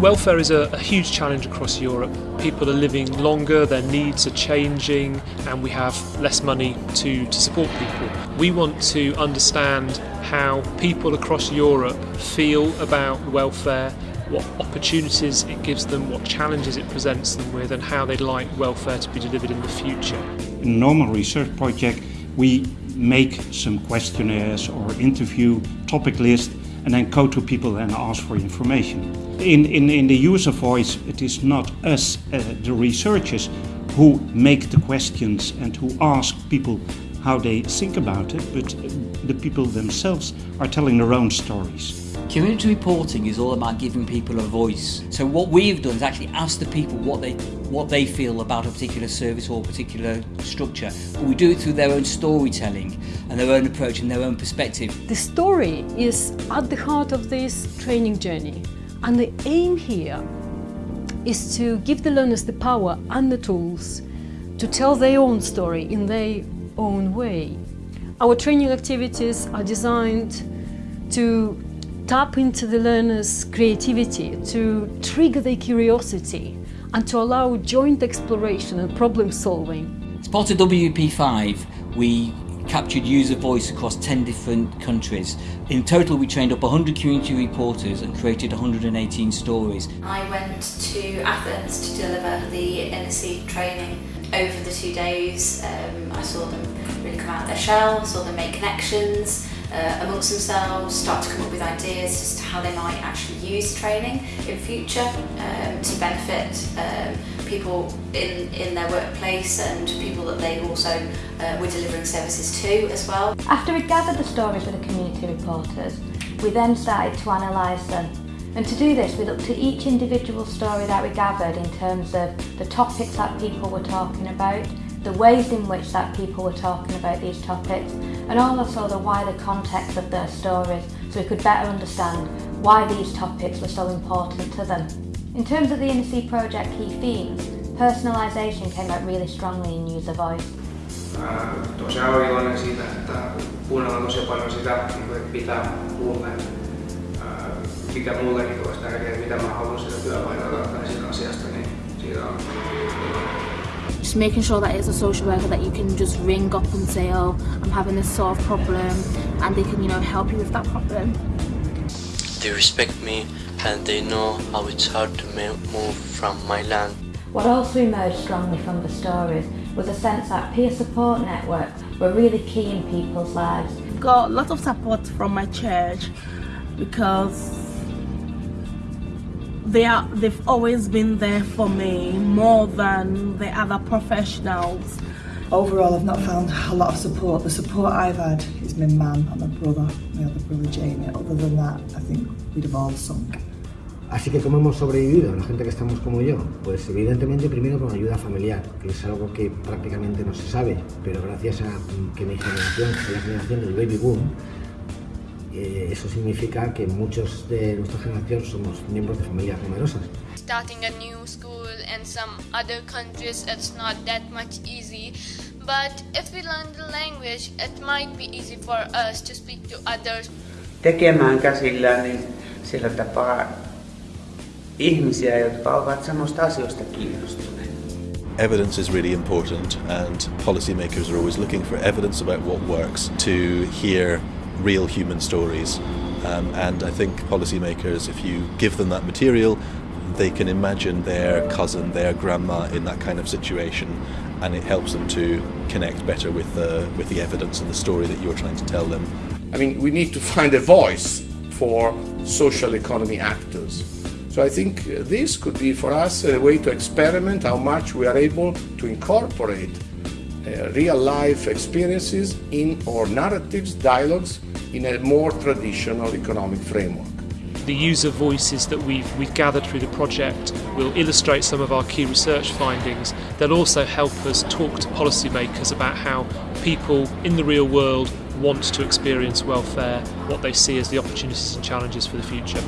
Welfare is a, a, huge challenge across Europe. People are living longer, their needs are changing, and we have less money to, to support people. We want to understand how people across Europe feel about welfare, what opportunities it gives them, what challenges it presents them with, and how they'd like welfare to be delivered in the future. In a normal research project, we make some questionnaires or interview topic list and then go to people and ask for information. In, in, in the user voice, it is not us, uh, the researchers, who make the questions and who ask people how they think about it, but the people themselves are telling their own stories. Community reporting is all about giving people a voice. So what we've done is actually ask the people what they what they feel about a particular service or a particular structure. But we do it through their own storytelling and their own approach and their own perspective. The story is at the heart of this training journey. And the aim here is to give the learners the power and the tools to tell their own story in their own way. Our training activities are designed to tap into the learner's creativity, to trigger their curiosity and to allow joint exploration and problem solving. As part of WP5, we captured user voice across 10 different countries. In total, we trained up 100 community reporters and created 118 stories. I went to Athens to deliver the NSC training. Over the two days, um, I saw them really come out of their shell, saw them make connections, uh, amongst themselves, start to come up with ideas as to how they might actually use training in future um, to benefit um, people in, in their workplace and people that they also uh, were delivering services to as well. After we gathered the stories with the community reporters, we then started to analyse them And to do this, we looked at each individual story that we gathered in terms of the topics that people were talking about, the ways in which that people were talking about these topics, and also the wider context of their stories so we could better understand why these topics were so important to them. In terms of the NSC project key themes, personalisation came out really strongly in user voice. tosiaan olen iloinen siitä, että kuunnellaan tosi paljon sitä, että pitää kuulla, mikä mullekin olisi tärkeää, mitä mä haluan sitä työpaikalta tai siitä asiasta, niin siitä on just making sure that it's a social worker that you can just ring up and say, oh, I'm having this sort of problem, and they can, you know, help you with that problem. They respect me and they know how it's hard to move from my land. What also emerged strongly from the stories was a sense that peer support networks were really key in people's lives. Got lots of support from my church because they are they've always been there for me more than the other professionals. Overall I've not found a lot of support. The support I've had is my mum and my brother my other brother Jamie. Other than that I think we'd have all sunk. Así que cómo hemos sobrevivido, la gente que estamos como yo, pues evidentemente primero con ayuda familiar, que es algo que prácticamente no se sabe, pero gracias a que mi generación, que la generación del baby boom, Eh, eso significa que muchos de nuestra generación somos miembros de familias numerosas. Starting a new school in some other countries it's not that much easy but if we learn the language it might be easy for us to speak to others. Tekemään käsillä niin sillä tapaa ihmisiä, jotka ovat samasta asioista kiinnostuneita. Evidence is really important and policymakers are always looking for evidence about what works to hear real human stories. Um, and I think policymakers, if you give them that material, they can imagine their cousin, their grandma in that kind of situation, and it helps them to connect better with the, with the evidence and the story that you're trying to tell them. I mean, we need to find a voice for social economy actors. So I think this could be for us a way to experiment how much we are able to incorporate uh, real life experiences in or narratives, dialogues in a more traditional economic framework. The user voices that we've, we've gathered through the project will illustrate some of our key research findings. They'll also help us talk to policymakers about how people in the real world want to experience welfare, what they see as the opportunities and challenges for the future.